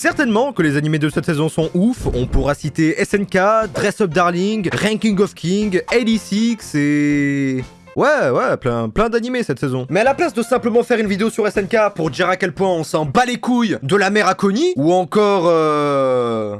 Certainement que les animés de cette saison sont ouf, on pourra citer SNK, Dress Up Darling, Ranking of King, 86 et... Ouais, ouais, plein, plein d'animés cette saison. Mais à la place de simplement faire une vidéo sur SNK pour dire à quel point on s'en bat les couilles de la mère à Connie, ou encore euh...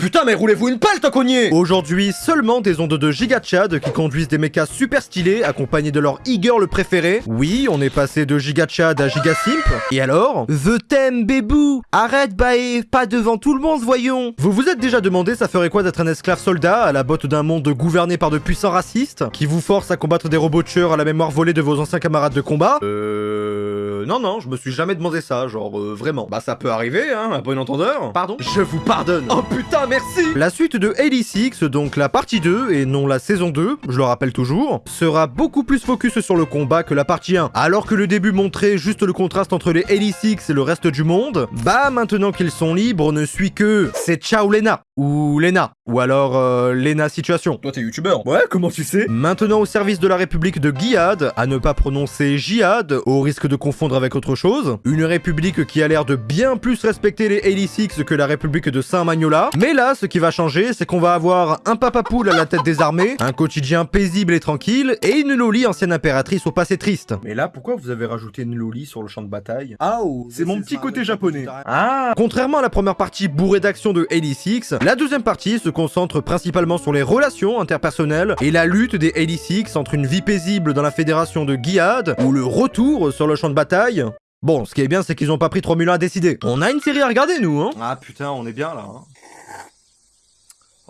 Putain, mais roulez-vous une pelle, cogné Aujourd'hui, seulement des ondes de Giga Chad qui conduisent des mechas super stylés, accompagnés de leur e-girl préféré. Oui, on est passé de Giga Chad à Giga Simp. Et alors? The Thème, bébou Arrête, baé Pas devant tout le monde, voyons Vous vous êtes déjà demandé ça ferait quoi d'être un esclave soldat à la botte d'un monde gouverné par de puissants racistes qui vous forcent à combattre des robots tueurs à la mémoire volée de vos anciens camarades de combat? Euh... Non, non, je me suis jamais demandé ça, genre euh, vraiment. Bah ça peut arriver, hein, à bon entendeur. Pardon? Je vous pardonne Oh putain, merci La suite de 86, donc la partie 2, et non la saison 2, je le rappelle toujours, sera beaucoup plus focus sur le combat que la partie 1. Alors que le début montrait juste le contraste entre les 86 et le reste du monde, bah maintenant qu'ils sont libres, on ne suit que c'est ciao Lena, ou Lena, ou alors euh, Lena Situation. Toi t'es youtubeur Ouais, comment tu sais? Maintenant au service de la République de Giyad, à ne pas prononcer Jihad, au risque de confondre avec autre chose. Une république qui a l'air de bien plus respecter les 86 que la République de Saint-Magnola. Mais là, ce qui va changer, c'est qu'on va avoir un papa poule à la tête des armées, un quotidien paisible et tranquille, et une Loli ancienne impératrice au passé triste. Mais là, pourquoi vous avez rajouté une loli sur le champ de bataille Ah, C'est mon petit côté japonais. Ah Contrairement à la première partie bourrée d'action de 86, la deuxième partie se concentre principalement sur les relations interpersonnelles et la lutte des 86 entre une vie paisible dans la fédération de Giyad ou le retour sur le champ de bataille. Bon, ce qui est bien, c'est qu'ils ont pas pris 3000 ans à décider. On a une série à regarder, nous, hein Ah putain, on est bien là. Hein.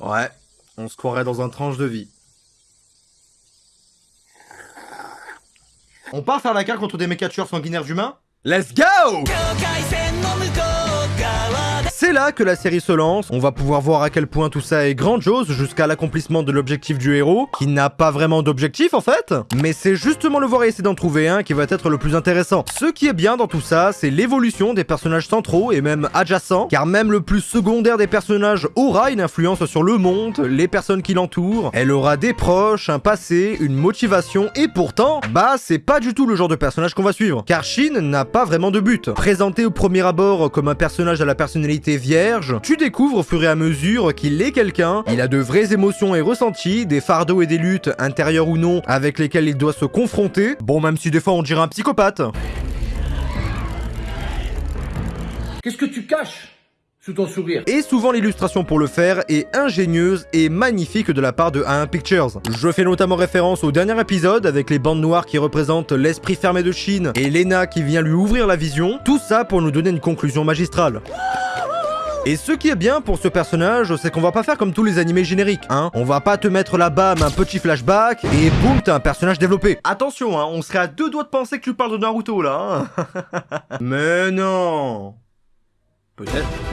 Ouais, on se croirait dans un tranche de vie. On part faire la guerre contre des mécatures sanguinaires humains Let's go C'est là que la série se lance, on va pouvoir voir à quel point tout ça est grandiose jusqu'à l'accomplissement de l'objectif du héros, qui n'a pas vraiment d'objectif en fait, mais c'est justement le voir et essayer d'en trouver un qui va être le plus intéressant. Ce qui est bien dans tout ça, c'est l'évolution des personnages centraux et même adjacents, car même le plus secondaire des personnages aura une influence sur le monde, les personnes qui l'entourent, elle aura des proches, un passé, une motivation, et pourtant, bah c'est pas du tout le genre de personnage qu'on va suivre, car Shin n'a pas vraiment de but. Présenté au premier abord comme un personnage à la personnalité vierge, tu découvres au fur et à mesure qu'il est quelqu'un, il a de vraies émotions et ressentis, des fardeaux et des luttes, intérieures ou non, avec lesquels il doit se confronter, bon même si des fois on dirait un psychopathe. Qu'est-ce que tu caches sous ton sourire? Et souvent l'illustration pour le faire est ingénieuse et magnifique de la part de A1 Pictures. Je fais notamment référence au dernier épisode avec les bandes noires qui représentent l'esprit fermé de Shin et Lena qui vient lui ouvrir la vision, tout ça pour nous donner une conclusion magistrale. Et ce qui est bien pour ce personnage, c'est qu'on va pas faire comme tous les animés génériques, hein. On va pas te mettre la bam un petit flashback, et boum, t'as un personnage développé. Attention, hein, on serait à deux doigts de penser que tu parles de Naruto, là, hein. Mais non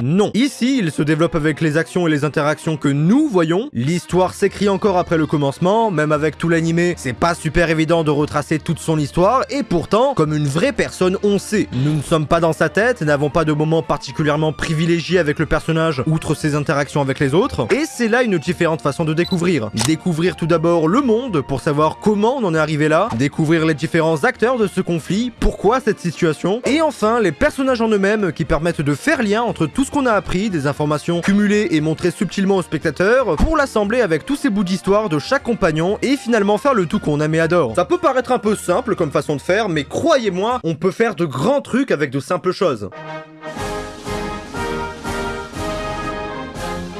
Non. Ici, il se développe avec les actions et les interactions que nous voyons. L'histoire s'écrit encore après le commencement, même avec tout l'animé, c'est pas super évident de retracer toute son histoire, et pourtant, comme une vraie personne, on sait. Nous ne sommes pas dans sa tête, n'avons pas de moment particulièrement privilégié avec le personnage, outre ses interactions avec les autres, et c'est là une différente façon de découvrir. Découvrir tout d'abord le monde, pour savoir comment on en est arrivé là, découvrir les différents acteurs de ce conflit, pourquoi cette situation, et enfin les personnages en eux-mêmes qui permettent de faire lien entre tout ce qu'on a appris, des informations cumulées et montrées subtilement au spectateur, pour l'assembler avec tous ces bouts d'histoire de chaque compagnon et finalement faire le tout qu'on aime et adore. Ça peut paraître un peu simple comme façon de faire, mais croyez-moi, on peut faire de grands trucs avec de simples choses.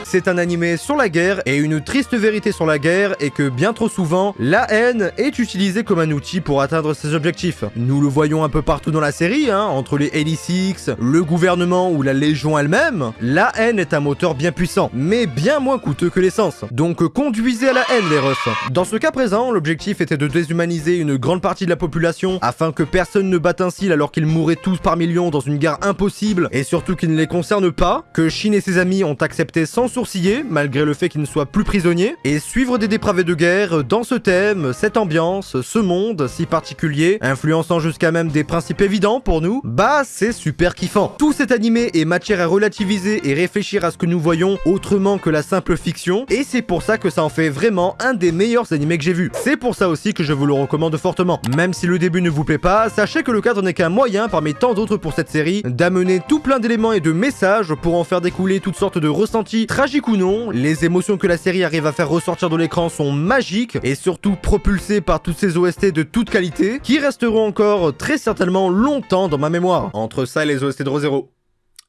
C'est un animé sur la guerre et une triste vérité sur la guerre est que bien trop souvent, la haine est utilisée comme un outil pour atteindre ses objectifs. Nous le voyons un peu partout dans la série, hein, entre les 86, le gouvernement ou la Légion elle-même, la haine est un moteur bien puissant, mais bien moins coûteux que l'essence. Donc conduisez à la haine les refs. Dans ce cas présent, l'objectif était de déshumaniser une grande partie de la population afin que personne ne batte un cil alors qu'ils mourraient tous par millions dans une guerre impossible et surtout qui ne les concerne pas, que Shin et ses amis ont accepté sans sourciller, malgré le fait qu'il ne soit plus prisonnier, et suivre des dépravés de guerre dans ce thème, cette ambiance, ce monde si particulier, influençant jusqu'à même des principes évidents pour nous, bah c'est super kiffant. Tout cet animé est matière à relativiser et réfléchir à ce que nous voyons autrement que la simple fiction, et c'est pour ça que ça en fait vraiment un des meilleurs animés que j'ai vu. C'est pour ça aussi que je vous le recommande fortement. Même si le début ne vous plaît pas, sachez que le cadre n'est qu'un moyen parmi tant d'autres pour cette série d'amener tout plein d'éléments et de messages pour en faire découler toutes sortes de ressentis, ou non. Les émotions que la série arrive à faire ressortir de l'écran sont magiques et surtout propulsées par toutes ces OST de toute qualité qui resteront encore très certainement longtemps dans ma mémoire. Entre ça et les OST de ReZero.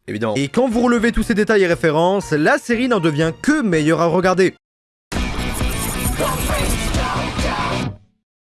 Évidemment. Et quand vous relevez tous ces détails et références, la série n'en devient que meilleure à regarder.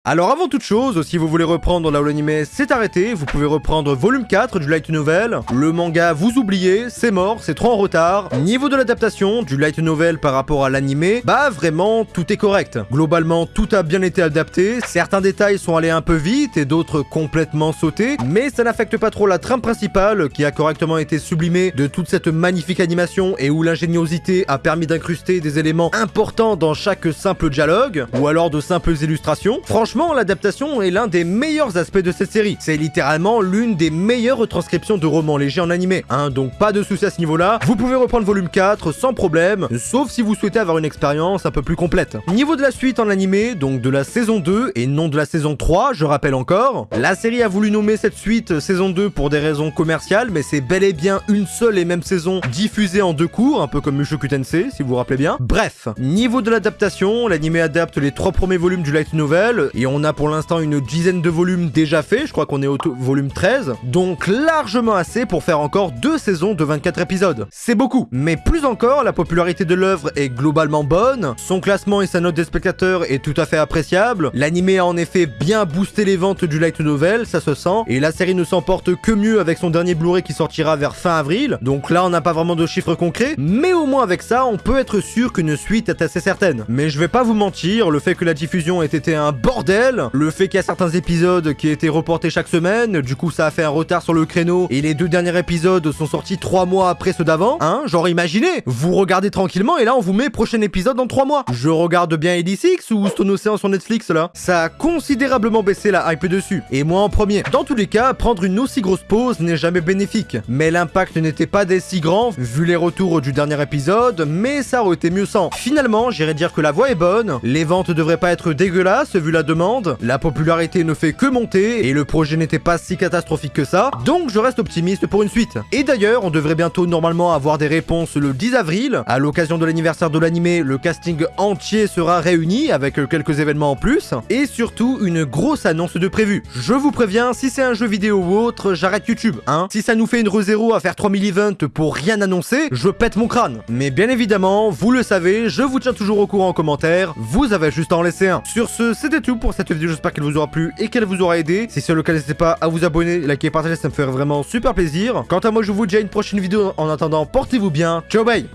Alors avant toute chose, si vous voulez reprendre là où l'anime s'est arrêté, vous pouvez reprendre volume 4 du light novel. Le manga, vous oubliez, c'est mort, c'est trop en retard. Niveau de l'adaptation du light novel par rapport à l'anime, bah vraiment tout est correct. Globalement, tout a bien été adapté, certains détails sont allés un peu vite et d'autres complètement sautés, mais ça n'affecte pas trop la trame principale qui a correctement été sublimée de toute cette magnifique animation et où l'ingéniosité a permis d'incruster des éléments importants dans chaque simple dialogue, ou alors de simples illustrations. Franchement, l'adaptation est l'un des meilleurs aspects de cette série. C'est littéralement l'une des meilleures retranscriptions de romans légers en animé, hein, donc pas de soucis à ce niveau-là. Vous pouvez reprendre volume 4 sans problème, sauf si vous souhaitez avoir une expérience un peu plus complète. Niveau de la suite en animé, donc de la saison 2 et non de la saison 3, je rappelle encore, la série a voulu nommer cette suite saison 2 pour des raisons commerciales, mais c'est bel et bien une seule et même saison diffusée en deux cours, un peu comme Mushoku Tensei, si vous vous rappelez bien. Bref, niveau de l'adaptation, l'animé adapte les trois premiers volumes du light novel, et on a pour l'instant une dizaine de volumes déjà faits, je crois qu'on est au volume 13, donc largement assez pour faire encore deux saisons de 24 épisodes. C'est beaucoup, mais plus encore, la popularité de l'œuvre est globalement bonne, son classement et sa note des spectateurs est tout à fait appréciable, l'animé a en effet bien boosté les ventes du light novel, ça se sent, et la série ne s'emporte que mieux avec son dernier Blu-ray qui sortira vers fin avril, donc là on n'a pas vraiment de chiffres concrets, mais au moins avec ça, on peut être sûr qu'une suite est assez certaine. Mais je vais pas vous mentir, le fait que la diffusion ait été un bordel, le fait qu'il y a certains épisodes qui étaient reportés chaque semaine, du coup ça a fait un retard sur le créneau, et les deux derniers épisodes sont sortis trois mois après ceux d'avant, hein, genre imaginez, vous regardez tranquillement et là on vous met prochain épisode dans trois mois. Je regarde bien 86 ou Stone Ocean sur Netflix là. Ça a considérablement baissé la hype dessus, et moi en premier. Dans tous les cas, prendre une aussi grosse pause n'est jamais bénéfique, mais l'impact n'était pas des si grand vu les retours du dernier épisode, mais ça aurait été mieux sans. Finalement, j'irais dire que la voix est bonne, les ventes devraient pas être dégueulasses vu la demande, la popularité ne fait que monter et le projet n'était pas si catastrophique que ça, donc je reste optimiste pour une suite. Et d'ailleurs, on devrait bientôt normalement avoir des réponses le 10 avril, à l'occasion de l'anniversaire de l'animé, le casting entier sera réuni avec quelques événements en plus, et surtout une grosse annonce de prévu. Je vous préviens, si c'est un jeu vidéo ou autre, j'arrête YouTube, hein. Si ça nous fait une re-zéro à faire 3000 events pour rien annoncer, je pète mon crâne. Mais bien évidemment, vous le savez, je vous tiens toujours au courant en commentaire, vous avez juste à en laisser un. Sur ce, c'était tout pour cette vidéo, j'espère qu'elle vous aura plu et qu'elle vous aura aidé. Si c'est le cas, n'hésitez pas à vous abonner, liker, partager, ça me ferait vraiment super plaisir. Quant à moi, je vous dis à une prochaine vidéo. En attendant, portez-vous bien. Ciao, bye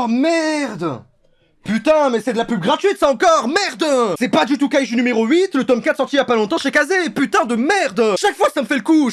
Oh merde! Putain, mais c'est de la pub gratuite ça encore! Merde! C'est pas du tout Kaiju numéro 8, le tome 4 sorti il y a pas longtemps chez Kazé. Putain de merde! Chaque fois ça me fait le coup